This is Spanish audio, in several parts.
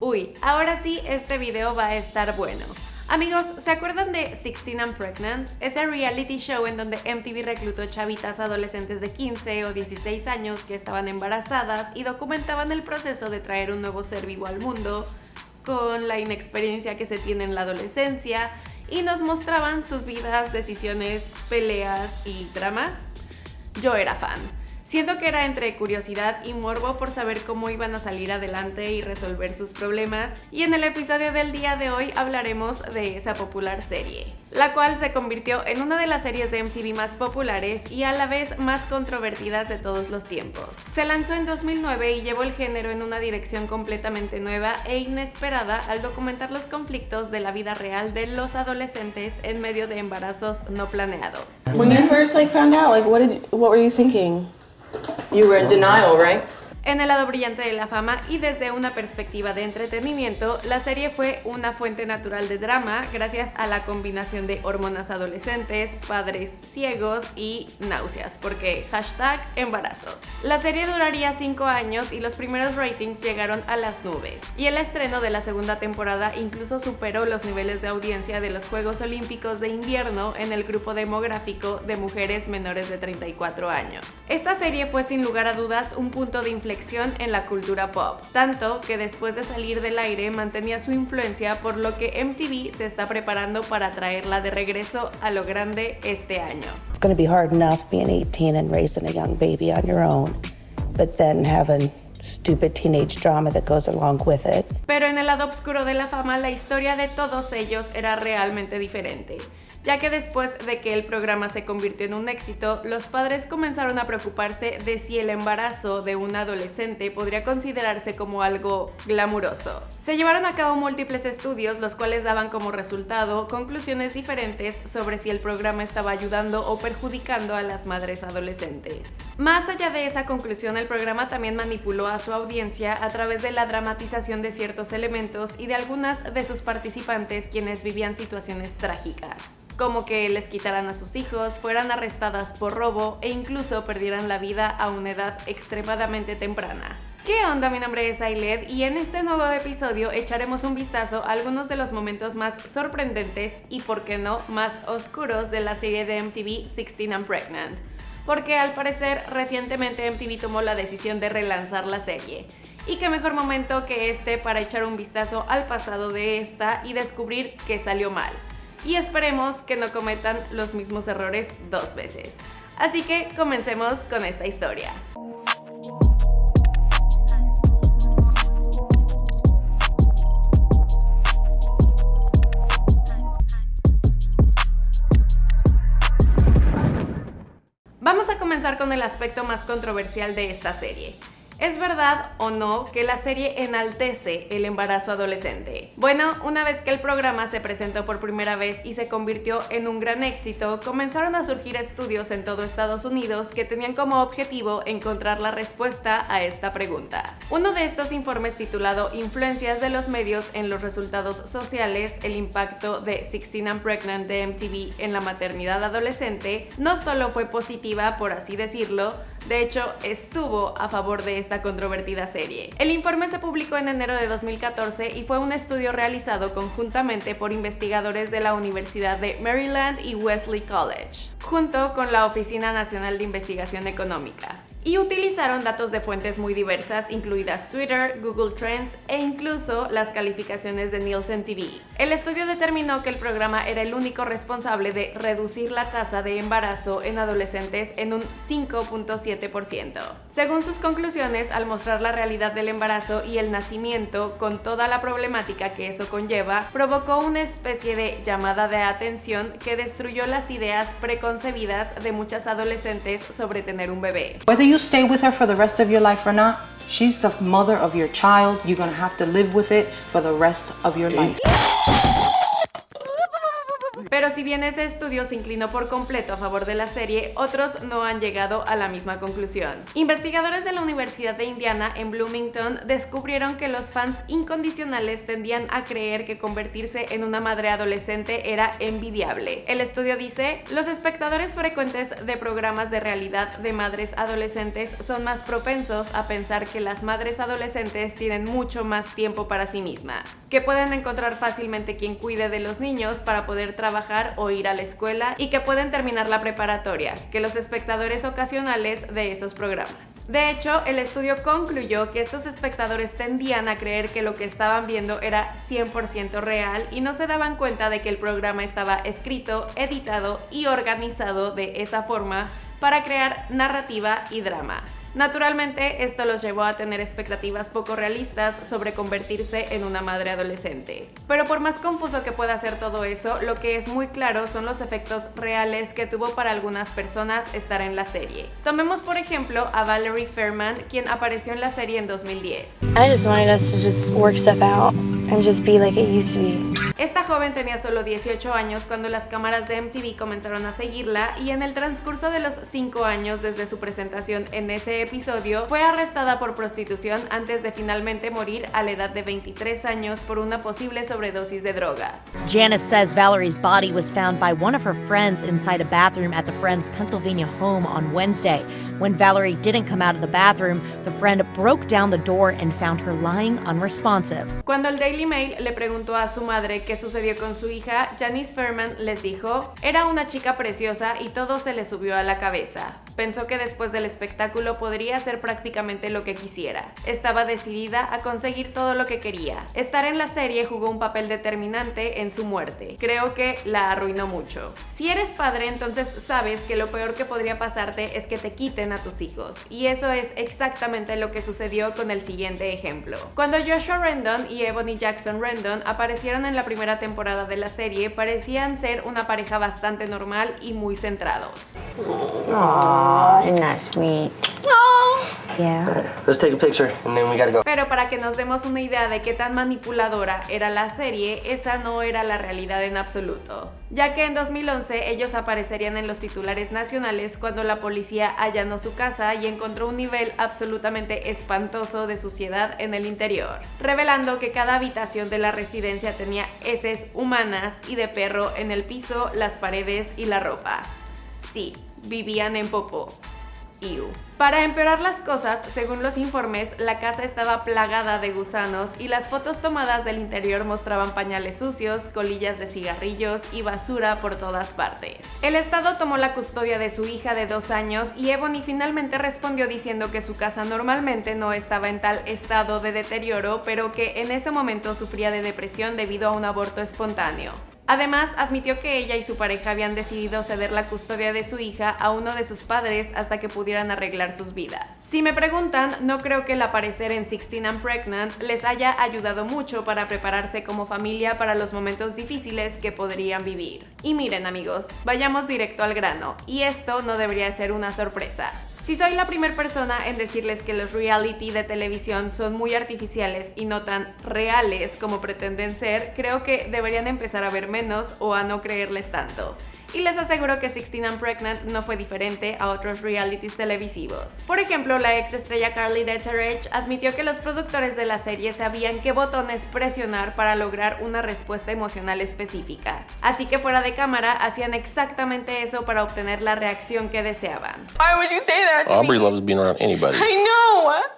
Uy, ahora sí este video va a estar bueno. Amigos, ¿se acuerdan de 16 and Pregnant? Ese reality show en donde MTV reclutó chavitas adolescentes de 15 o 16 años que estaban embarazadas y documentaban el proceso de traer un nuevo ser vivo al mundo con la inexperiencia que se tiene en la adolescencia y nos mostraban sus vidas, decisiones, peleas y dramas. Yo era fan. Siento que era entre curiosidad y morbo por saber cómo iban a salir adelante y resolver sus problemas, y en el episodio del día de hoy hablaremos de esa popular serie, la cual se convirtió en una de las series de MTV más populares y a la vez más controvertidas de todos los tiempos. Se lanzó en 2009 y llevó el género en una dirección completamente nueva e inesperada al documentar los conflictos de la vida real de los adolescentes en medio de embarazos no planeados. When you first like found out, like what did what were you thinking? You were in denial, right? En el lado brillante de la fama y desde una perspectiva de entretenimiento, la serie fue una fuente natural de drama gracias a la combinación de hormonas adolescentes, padres ciegos y náuseas, porque hashtag embarazos. La serie duraría 5 años y los primeros ratings llegaron a las nubes, y el estreno de la segunda temporada incluso superó los niveles de audiencia de los Juegos Olímpicos de Invierno en el grupo demográfico de mujeres menores de 34 años. Esta serie fue sin lugar a dudas un punto de inflexión en la cultura pop, tanto que después de salir del aire mantenía su influencia por lo que MTV se está preparando para traerla de regreso a lo grande este año. It's going to be hard enough being 18 and raising a young baby on your own, but then having stupid teenage drama that goes along with it. Pero en el lado oscuro de la fama, la historia de todos ellos era realmente diferente ya que después de que el programa se convirtió en un éxito, los padres comenzaron a preocuparse de si el embarazo de un adolescente podría considerarse como algo glamuroso. Se llevaron a cabo múltiples estudios, los cuales daban como resultado conclusiones diferentes sobre si el programa estaba ayudando o perjudicando a las madres adolescentes. Más allá de esa conclusión, el programa también manipuló a su audiencia a través de la dramatización de ciertos elementos y de algunas de sus participantes quienes vivían situaciones trágicas como que les quitaran a sus hijos, fueran arrestadas por robo e incluso perdieran la vida a una edad extremadamente temprana. ¿Qué onda? Mi nombre es Ailed y en este nuevo episodio echaremos un vistazo a algunos de los momentos más sorprendentes y, por qué no, más oscuros de la serie de MTV 16 and Pregnant. Porque al parecer recientemente MTV tomó la decisión de relanzar la serie. Y qué mejor momento que este para echar un vistazo al pasado de esta y descubrir que salió mal y esperemos que no cometan los mismos errores dos veces. Así que comencemos con esta historia. Comenzar con el aspecto más controversial de esta serie, ¿Es verdad o no que la serie enaltece el embarazo adolescente? Bueno, una vez que el programa se presentó por primera vez y se convirtió en un gran éxito, comenzaron a surgir estudios en todo Estados Unidos que tenían como objetivo encontrar la respuesta a esta pregunta. Uno de estos informes titulado Influencias de los medios en los resultados sociales, el impacto de 16 and Pregnant de MTV en la maternidad adolescente, no solo fue positiva, por así decirlo, de hecho, estuvo a favor de esta controvertida serie. El informe se publicó en enero de 2014 y fue un estudio realizado conjuntamente por investigadores de la Universidad de Maryland y Wesley College, junto con la Oficina Nacional de Investigación Económica y utilizaron datos de fuentes muy diversas, incluidas Twitter, Google Trends e incluso las calificaciones de Nielsen TV. El estudio determinó que el programa era el único responsable de reducir la tasa de embarazo en adolescentes en un 5.7%. Según sus conclusiones, al mostrar la realidad del embarazo y el nacimiento con toda la problemática que eso conlleva, provocó una especie de llamada de atención que destruyó las ideas preconcebidas de muchas adolescentes sobre tener un bebé. Stay with her for the rest of your life or not, she's the mother of your child. You're going to have to live with it for the rest of your life. Pero si bien ese estudio se inclinó por completo a favor de la serie, otros no han llegado a la misma conclusión. Investigadores de la Universidad de Indiana en Bloomington descubrieron que los fans incondicionales tendían a creer que convertirse en una madre adolescente era envidiable. El estudio dice, los espectadores frecuentes de programas de realidad de madres adolescentes son más propensos a pensar que las madres adolescentes tienen mucho más tiempo para sí mismas, que pueden encontrar fácilmente quien cuide de los niños para poder trabajar o ir a la escuela y que pueden terminar la preparatoria, que los espectadores ocasionales de esos programas. De hecho, el estudio concluyó que estos espectadores tendían a creer que lo que estaban viendo era 100% real y no se daban cuenta de que el programa estaba escrito, editado y organizado de esa forma para crear narrativa y drama. Naturalmente, esto los llevó a tener expectativas poco realistas sobre convertirse en una madre adolescente. Pero por más confuso que pueda ser todo eso, lo que es muy claro son los efectos reales que tuvo para algunas personas estar en la serie. Tomemos por ejemplo a Valerie Fairman, quien apareció en la serie en 2010. I just wanted us to just work stuff out and just be like it used to be. Esta joven tenía solo 18 años cuando las cámaras de MTV comenzaron a seguirla y en el transcurso de los 5 años desde su presentación en ese episodio fue arrestada por prostitución antes de finalmente morir a la edad de 23 años por una posible sobredosis de drogas. Janice says Valerie's body was found by one of her friends inside a bathroom at the friend's Pennsylvania home on Wednesday. When Valerie didn't come out of the bathroom, the friend broke down the door and found her lying unresponsive. Cuando el Daily Mail le preguntó a su madre qué sucedió con su hija, Janice Fairman les dijo, era una chica preciosa y todo se le subió a la cabeza. Pensó que después del espectáculo podría hacer prácticamente lo que quisiera. Estaba decidida a conseguir todo lo que quería. Estar en la serie jugó un papel determinante en su muerte. Creo que la arruinó mucho. Si eres padre, entonces sabes que lo peor que podría pasarte es que te quiten a tus hijos. Y eso es exactamente lo que sucedió con el siguiente ejemplo. Cuando Joshua Rendon y Ebony Rendon aparecieron en la primera temporada de la serie, parecían ser una pareja bastante normal y muy centrados. Aw, isn't that sweet? Yeah. Let's take a picture and then we gotta go. Pero para que nos demos una idea de qué tan manipuladora era la serie, esa no era la realidad en absoluto. Ya que en 2011 ellos aparecerían en los titulares nacionales cuando la policía allanó su casa y encontró un nivel absolutamente espantoso de suciedad en el interior, revelando que cada de la residencia tenía heces humanas y de perro en el piso, las paredes y la ropa. Sí, vivían en popó. Para empeorar las cosas, según los informes, la casa estaba plagada de gusanos y las fotos tomadas del interior mostraban pañales sucios, colillas de cigarrillos y basura por todas partes. El Estado tomó la custodia de su hija de dos años y Ebony finalmente respondió diciendo que su casa normalmente no estaba en tal estado de deterioro, pero que en ese momento sufría de depresión debido a un aborto espontáneo. Además, admitió que ella y su pareja habían decidido ceder la custodia de su hija a uno de sus padres hasta que pudieran arreglar sus vidas. Si me preguntan, no creo que el aparecer en 16 and Pregnant les haya ayudado mucho para prepararse como familia para los momentos difíciles que podrían vivir. Y miren amigos, vayamos directo al grano, y esto no debería ser una sorpresa. Si soy la primera persona en decirles que los reality de televisión son muy artificiales y no tan reales como pretenden ser, creo que deberían empezar a ver menos o a no creerles tanto. Y les aseguro que 16 and Pregnant no fue diferente a otros realities televisivos. Por ejemplo, la ex estrella Carly Decheridge admitió que los productores de la serie sabían qué botones presionar para lograr una respuesta emocional específica. Así que fuera de cámara hacían exactamente eso para obtener la reacción que deseaban. Why would you say that to Aubrey me? loves being around anybody. I know.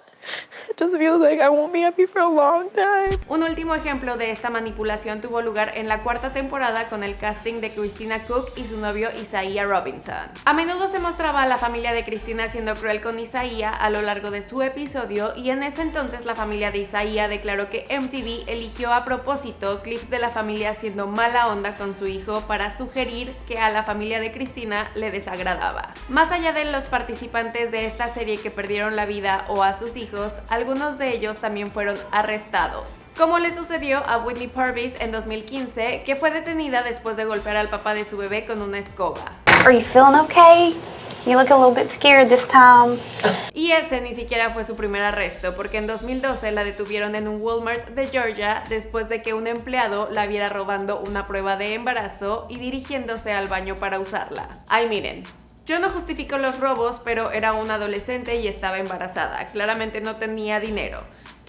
Just feels like I won't be happy for a long time. Un último ejemplo de esta manipulación tuvo lugar en la cuarta temporada con el casting de Christina Cook y su novio Isaiah Robinson. A menudo se mostraba a la familia de Christina siendo cruel con Isaiah a lo largo de su episodio y en ese entonces la familia de Isaiah declaró que MTV eligió a propósito clips de la familia siendo mala onda con su hijo para sugerir que a la familia de Cristina le desagradaba. Más allá de los participantes de esta serie que perdieron la vida o a sus hijos, algunos de ellos también fueron arrestados. Como le sucedió a Whitney Purvis en 2015, que fue detenida después de golpear al papá de su bebé con una escoba. Are you feeling okay? You look a little bit scared this time. Y ese ni siquiera fue su primer arresto, porque en 2012 la detuvieron en un Walmart de Georgia después de que un empleado la viera robando una prueba de embarazo y dirigiéndose al baño para usarla. Ay, miren, yo no justifico los robos, pero era una adolescente y estaba embarazada. Claramente no tenía dinero.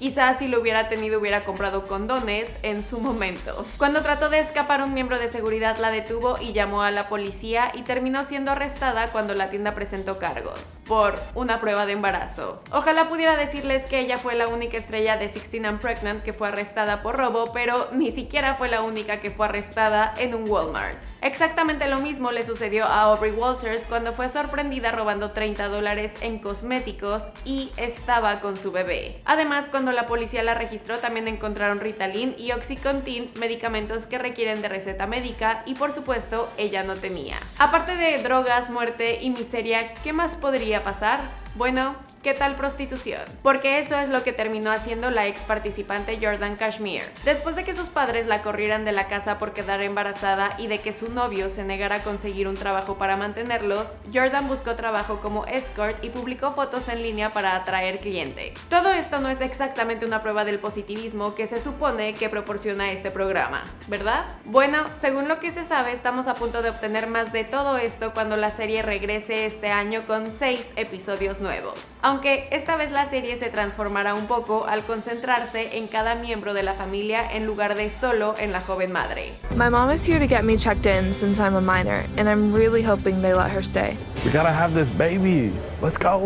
Quizás si lo hubiera tenido hubiera comprado condones en su momento. Cuando trató de escapar un miembro de seguridad la detuvo y llamó a la policía y terminó siendo arrestada cuando la tienda presentó cargos por una prueba de embarazo. Ojalá pudiera decirles que ella fue la única estrella de 16 and Pregnant que fue arrestada por robo, pero ni siquiera fue la única que fue arrestada en un Walmart. Exactamente lo mismo le sucedió a Aubrey Walters cuando fue sorprendida robando 30 dólares en cosméticos y estaba con su bebé. Además, cuando la policía la registró también encontraron Ritalin y Oxycontin, medicamentos que requieren de receta médica y por supuesto ella no tenía. Aparte de drogas, muerte y miseria, ¿qué más podría pasar? Bueno, ¿Qué tal prostitución? Porque eso es lo que terminó haciendo la ex participante Jordan Kashmir. Después de que sus padres la corrieran de la casa por quedar embarazada y de que su novio se negara a conseguir un trabajo para mantenerlos, Jordan buscó trabajo como escort y publicó fotos en línea para atraer clientes. Todo esto no es exactamente una prueba del positivismo que se supone que proporciona este programa, ¿verdad? Bueno, según lo que se sabe, estamos a punto de obtener más de todo esto cuando la serie regrese este año con 6 episodios nuevos aunque esta vez la serie se transformará un poco al concentrarse en cada miembro de la familia en lugar de solo en la joven madre. My mom is here to get me checked in since I'm a minor, and I'm really hoping they let her stay. We gotta have this baby. Let's go.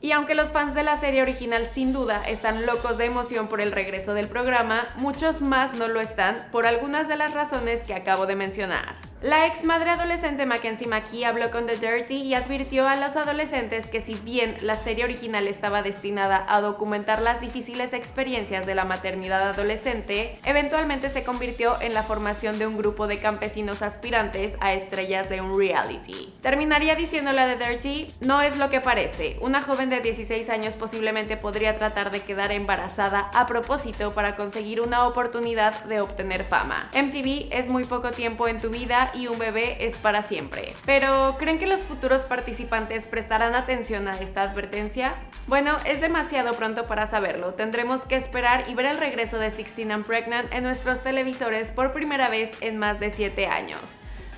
Y aunque los fans de la serie original sin duda están locos de emoción por el regreso del programa, muchos más no lo están por algunas de las razones que acabo de mencionar. La ex madre adolescente Mackenzie McKee habló con The Dirty y advirtió a los adolescentes que si bien la serie original estaba destinada a documentar las difíciles experiencias de la maternidad adolescente, eventualmente se convirtió en la formación de un grupo de campesinos aspirantes a estrellas de un reality. Terminaría diciéndole a The Dirty, no es lo que parece, una joven de 16 años posiblemente podría tratar de quedar embarazada a propósito para conseguir una oportunidad de obtener fama. MTV es muy poco tiempo en tu vida y un bebé es para siempre. Pero, ¿creen que los futuros participantes prestarán atención a esta advertencia? Bueno, es demasiado pronto para saberlo. Tendremos que esperar y ver el regreso de 16 and Pregnant en nuestros televisores por primera vez en más de 7 años.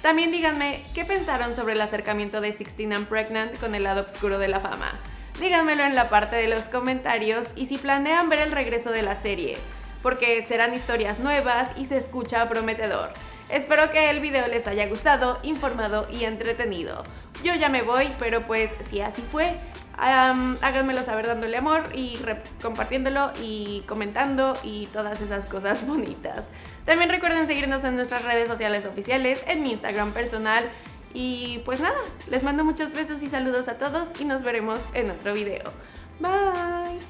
También díganme, ¿qué pensaron sobre el acercamiento de 16 and Pregnant con el lado oscuro de la fama? Díganmelo en la parte de los comentarios y si planean ver el regreso de la serie, porque serán historias nuevas y se escucha prometedor. Espero que el video les haya gustado, informado y entretenido. Yo ya me voy, pero pues si así fue, háganmelo saber dándole amor y compartiéndolo y comentando y todas esas cosas bonitas. También recuerden seguirnos en nuestras redes sociales oficiales, en mi Instagram personal. Y pues nada, les mando muchos besos y saludos a todos y nos veremos en otro video. Bye.